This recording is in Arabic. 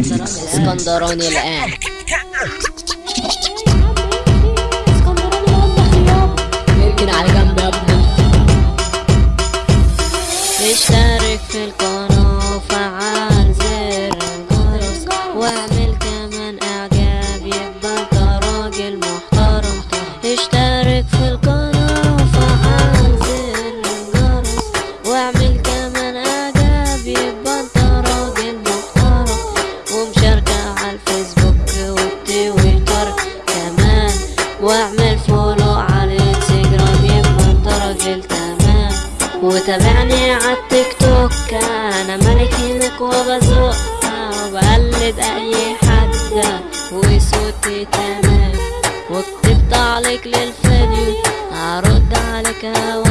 اسكندراني الآن. يمكن على جنب يا ابني. اشترك في القناة وفعل زر الجرس واعمل كمان إعجاب يبقى انت راجل محترم. واعمل فولو على الانستجرام يبقى انت راجل تمام وتابعني على التيك توك أنا ملك هناك وبزق وبقلد أي حد وصوتي تمام. واكتب تعليق للفيديو هرد عليك اوام